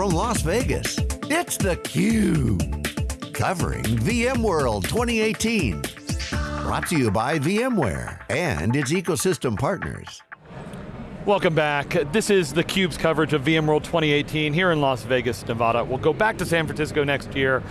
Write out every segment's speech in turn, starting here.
from Las Vegas, it's theCUBE. Covering VMworld 2018. Brought to you by VMware and its ecosystem partners. Welcome back. This is theCUBE's coverage of VMworld 2018 here in Las Vegas, Nevada. We'll go back to San Francisco next year,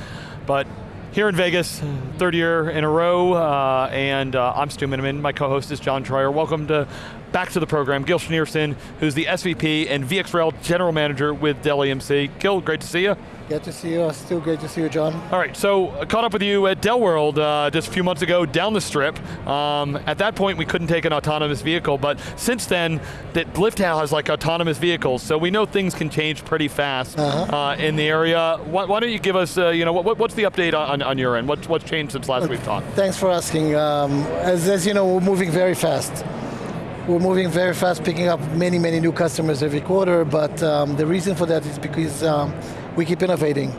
but here in Vegas, third year in a row, uh, and uh, I'm Stu Miniman, my co-host is John Troyer. Welcome to back to the program, Gil Schneerson, who's the SVP and VxRail General Manager with Dell EMC. Gil, great to see you. Good to see you, Stu great to see you, John. All right, so uh, caught up with you at Dell World uh, just a few months ago down the strip. Um, at that point, we couldn't take an autonomous vehicle, but since then, that Liftow has like autonomous vehicles, so we know things can change pretty fast uh -huh. uh, in the area. Why, why, don't you give us, uh, you know, what, what's the update on, on your end? What's, what's changed since last we've talked? Thanks for asking. Um, as, as you know, we're moving very fast. We're moving very fast, picking up many, many new customers every quarter, but um, the reason for that is because um, we keep innovating.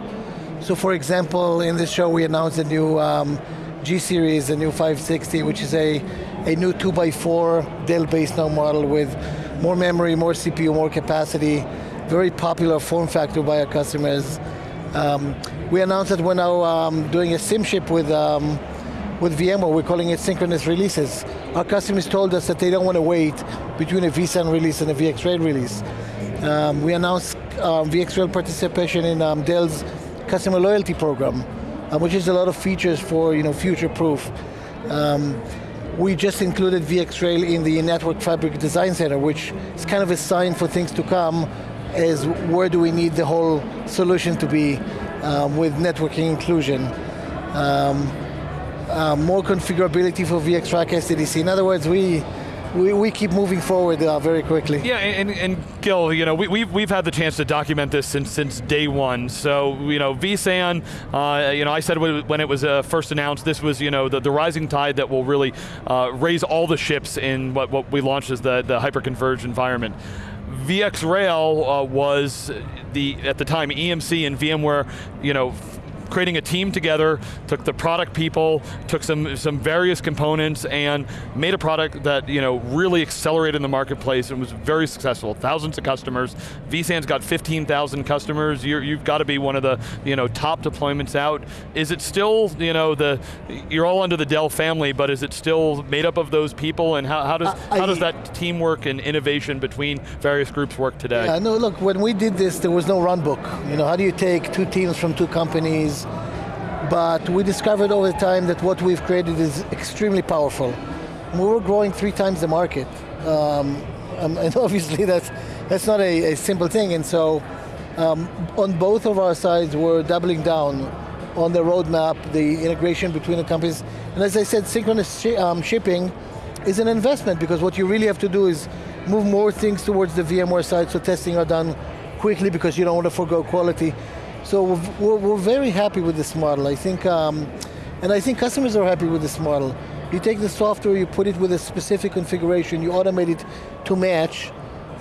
So for example, in this show we announced a new um, G-Series, a new 560, which is a, a new 2x4 Dell-based now model with more memory, more CPU, more capacity, very popular form factor by our customers. Um, we announced that we're now um, doing a sim ship with, um, with VMware, we're calling it synchronous releases. Our customers told us that they don't want to wait between a vSAN release and a VxRail release. Um, we announced um, VxRail participation in um, Dell's customer loyalty program, uh, which is a lot of features for you know, future proof. Um, we just included VxRail in the Network Fabric Design Center, which is kind of a sign for things to come, as where do we need the whole solution to be um, with networking inclusion. Um, uh, more configurability for VxRack SDDC. In other words, we we, we keep moving forward uh, very quickly. Yeah, and, and Gil, you know, we, we've, we've had the chance to document this since, since day one. So, you know, vSAN, uh, you know, I said when it was uh, first announced, this was, you know, the, the rising tide that will really uh, raise all the ships in what, what we launched as the, the hyper-converged environment. VxRail uh, was the, at the time, EMC and VMware, you know, creating a team together, took the product people, took some, some various components and made a product that you know, really accelerated in the marketplace and was very successful. Thousands of customers. vSAN's got 15,000 customers. you have got to be one of the you know, top deployments out. Is it still, you know, the, you're all under the Dell family, but is it still made up of those people and how, how does, uh, how does that teamwork and innovation between various groups work today? Yeah, no, look, when we did this, there was no run book. You know, how do you take two teams from two companies, but we discovered over time that what we've created is extremely powerful. We were growing three times the market. Um, um and obviously that's, that's not a, a simple thing, and so um, on both of our sides, we're doubling down on the roadmap, the integration between the companies. And as I said, synchronous um, shipping is an investment because what you really have to do is move more things towards the VMware side so testing are done quickly because you don't want to forego quality. So we're, we're very happy with this model. I think, um, and I think customers are happy with this model. You take the software, you put it with a specific configuration, you automate it to match,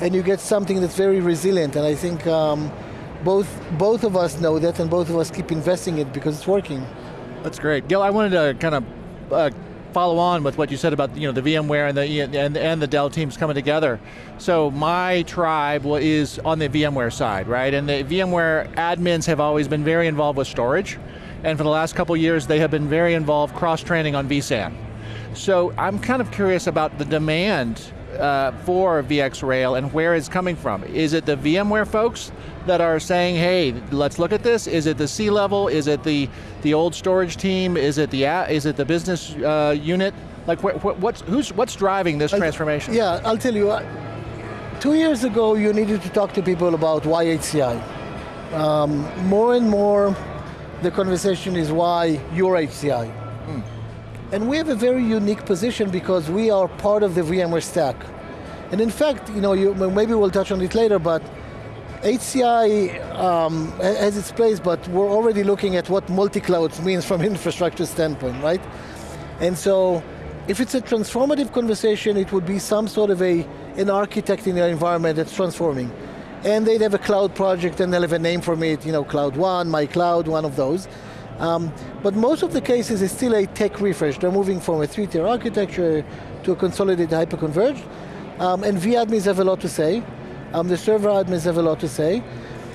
and you get something that's very resilient. And I think um, both, both of us know that, and both of us keep investing it because it's working. That's great. Gil, I wanted to kind of uh, follow on with what you said about you know, the VMware and the, and, and the Dell teams coming together. So my tribe is on the VMware side, right? And the VMware admins have always been very involved with storage. And for the last couple years, they have been very involved cross-training on vSAN. So I'm kind of curious about the demand uh, for VxRail and where it's coming from. Is it the VMware folks that are saying, hey, let's look at this? Is it the C-level? Is it the, the old storage team? Is it the, is it the business uh, unit? Like, wh wh what's, who's, what's driving this I'll, transformation? Yeah, I'll tell you, uh, two years ago you needed to talk to people about why HCI. Um, more and more, the conversation is why your HCI. Hmm. And we have a very unique position because we are part of the VMware stack. And in fact, you know, you, maybe we'll touch on it later, but HCI um, has its place, but we're already looking at what multi-clouds means from infrastructure standpoint, right? And so, if it's a transformative conversation, it would be some sort of a, an architect in their environment that's transforming. And they'd have a cloud project and they'll have a name for it, you know, Cloud One, My Cloud, one of those. Um, but most of the cases is still a tech refresh. They're moving from a three-tier architecture to a consolidated hyper-converged. Um, and vAdmins have a lot to say. Um, the server admins have a lot to say.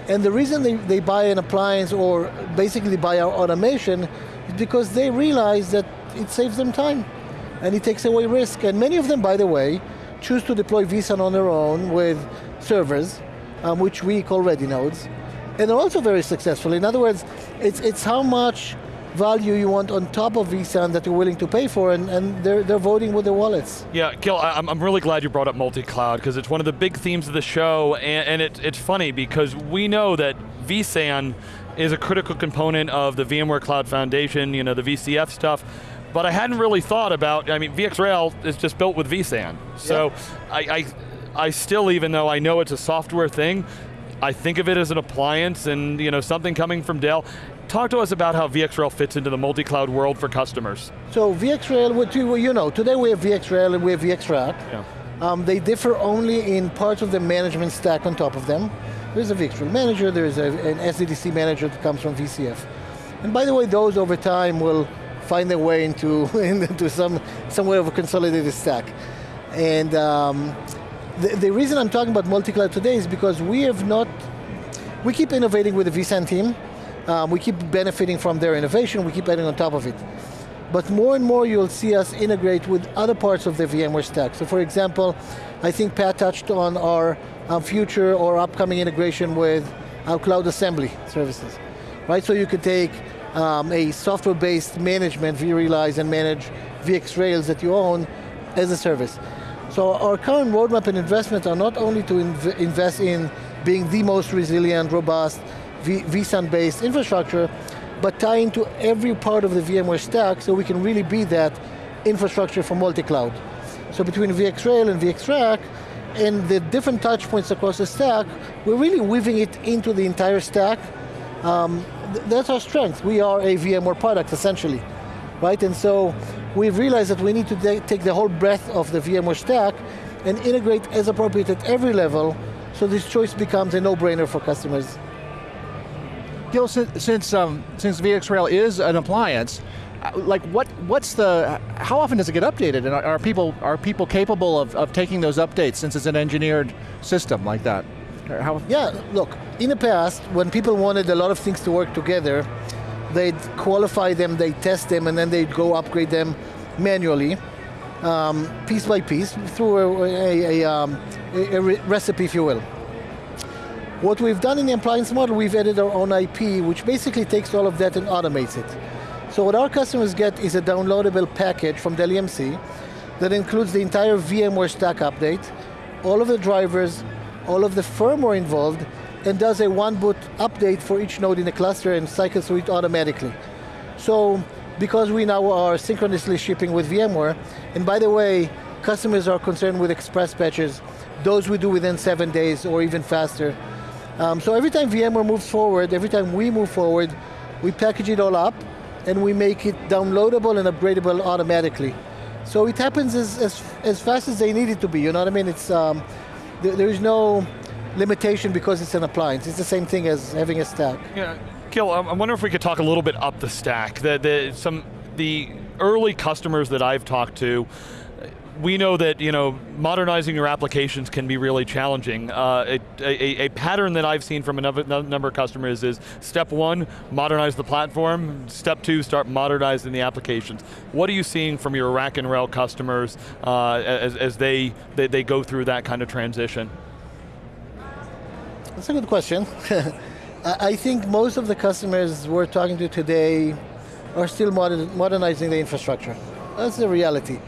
And the reason they, they buy an appliance or basically buy our automation is because they realize that it saves them time and it takes away risk. And many of them, by the way, choose to deploy vSAN on their own with servers, um, which we call ready nodes, and they're also very successful. In other words, it's, it's how much value you want on top of vSAN that you're willing to pay for, and, and they're, they're voting with their wallets. Yeah, Gil, I'm, I'm really glad you brought up multi-cloud, because it's one of the big themes of the show, and, and it, it's funny, because we know that vSAN is a critical component of the VMware Cloud Foundation, you know, the VCF stuff, but I hadn't really thought about, I mean, VxRail is just built with vSAN. So I, I, I still, even though I know it's a software thing, I think of it as an appliance and you know something coming from Dell. Talk to us about how VxRail fits into the multi-cloud world for customers. So VxRail, you know, today we have VxRail and we have VxRack. Yeah. Um, they differ only in parts of the management stack on top of them. There's a VxRail manager, there's a, an SDDC manager that comes from VCF. And by the way, those over time will find their way into, into some, some way of a consolidated stack. And um, the, the reason I'm talking about multi-cloud today is because we have not, we keep innovating with the vSAN team, um, we keep benefiting from their innovation, we keep adding on top of it. But more and more you'll see us integrate with other parts of the VMware stack. So for example, I think Pat touched on our um, future or upcoming integration with our cloud assembly services. Right, so you could take um, a software-based management, vRealize, and manage VxRails that you own as a service. So our current roadmap and investments are not only to inv invest in being the most resilient, robust, vSAN-based infrastructure, but tie into every part of the VMware stack so we can really be that infrastructure for multi-cloud. So between VxRail and VxRack, and the different touch points across the stack, we're really weaving it into the entire stack. Um, th that's our strength. We are a VMware product, essentially. Right, and so we've realized that we need to take the whole breadth of the VMware stack and integrate as appropriate at every level, so this choice becomes a no-brainer for customers. Gil, since, since, um, since VxRail is an appliance, uh, like what, what's the, how often does it get updated? And are, are people, are people capable of, of taking those updates since it's an engineered system like that? How? Yeah, look, in the past, when people wanted a lot of things to work together, they'd qualify them, they'd test them, and then they'd go upgrade them manually, um, piece by piece, through a, a, a, um, a, recipe, if you will. What we've done in the appliance model, we've added our own IP, which basically takes all of that and automates it. So what our customers get is a downloadable package from Dell EMC that includes the entire VMware stack update, all of the drivers, all of the firmware involved, and does a one boot update for each node in the cluster and cycles through it automatically. So because we now are synchronously shipping with VMware, and by the way, customers are concerned with express patches, those we do within seven days or even faster. Um, so every time VMware moves forward, every time we move forward, we package it all up and we make it downloadable and upgradable automatically. So it happens as, as, as fast as they need it to be, you know what I mean? It's, um, there, there is no, limitation because it's an appliance. It's the same thing as having a stack. Yeah, Gil, I wonder if we could talk a little bit up the stack. The, the, some, the early customers that I've talked to, we know that you know modernizing your applications can be really challenging. Uh, a, a, a, pattern that I've seen from a number, number, of customers is step one, modernize the platform. Step two, start modernizing the applications. What are you seeing from your rack and rail customers uh, as, as they, they, they go through that kind of transition? That's a good question. I think most of the customers we're talking to today are still modern, modernizing the infrastructure. That's the reality.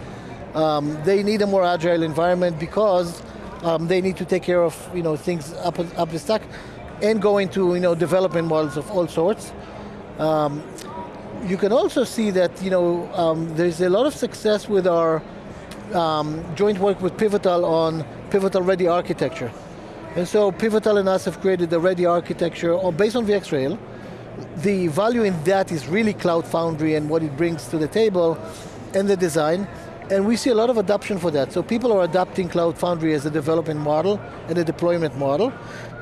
Um, they need a more agile environment because um, they need to take care of you know things up up the stack, and go into you know development models of all sorts. Um, you can also see that you know um, there's a lot of success with our um, joint work with Pivotal on Pivotal Ready architecture. And so Pivotal and us have created a ready architecture based on VxRail. The value in that is really Cloud Foundry and what it brings to the table and the design. And we see a lot of adoption for that. So people are adopting Cloud Foundry as a development model and a deployment model.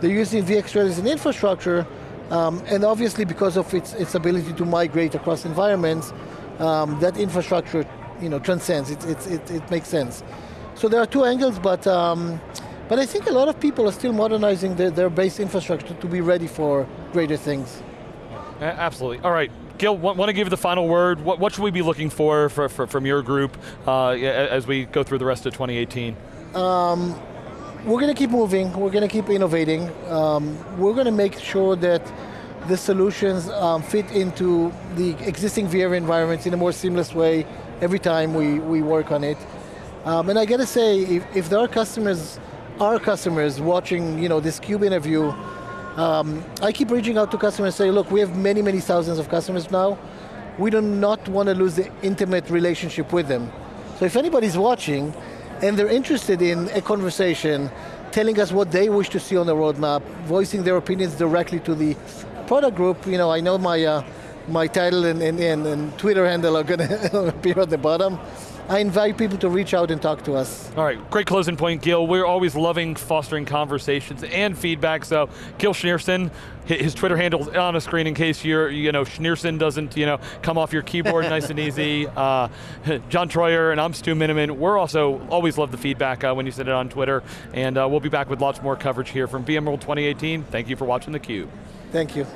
They're using VxRail as an infrastructure, um, and obviously because of its, its ability to migrate across environments, um, that infrastructure you know, transcends, it, it, it, it, makes sense. So there are two angles, but um, But I think a lot of people are still modernizing their, their base infrastructure to be ready for greater things. Absolutely. All right, Gil, want, want to give the final word. What, what, should we be looking for, for, for from your group uh, as we go through the rest of 2018? Um, we're going to keep moving. We're going to keep innovating. Um, we're going to make sure that the solutions um, fit into the existing VR environments in a more seamless way every time we, we work on it. Um, and I got to say, if, if there are customers, our customers watching you know, this CUBE interview, um, I keep reaching out to customers and say, look, we have many, many thousands of customers now. We do not want to lose the intimate relationship with them. So if anybody's watching and they're interested in a conversation, telling us what they wish to see on the roadmap, voicing their opinions directly to the product group, you know, I know my, uh, my title and, and, and, Twitter handle are going to appear at the bottom. I invite people to reach out and talk to us. All right, great closing point, Gil. We're always loving fostering conversations and feedback, so Gil Schneerson, his Twitter handle on a screen in case you're, you know, Schneerson doesn't, you know, come off your keyboard nice and easy. Uh, John Troyer and I'm Stu Miniman. We're also, always love the feedback uh, when you send it on Twitter, and uh, we'll be back with lots more coverage here from VMworld 2018. Thank you for watching theCUBE. Thank you.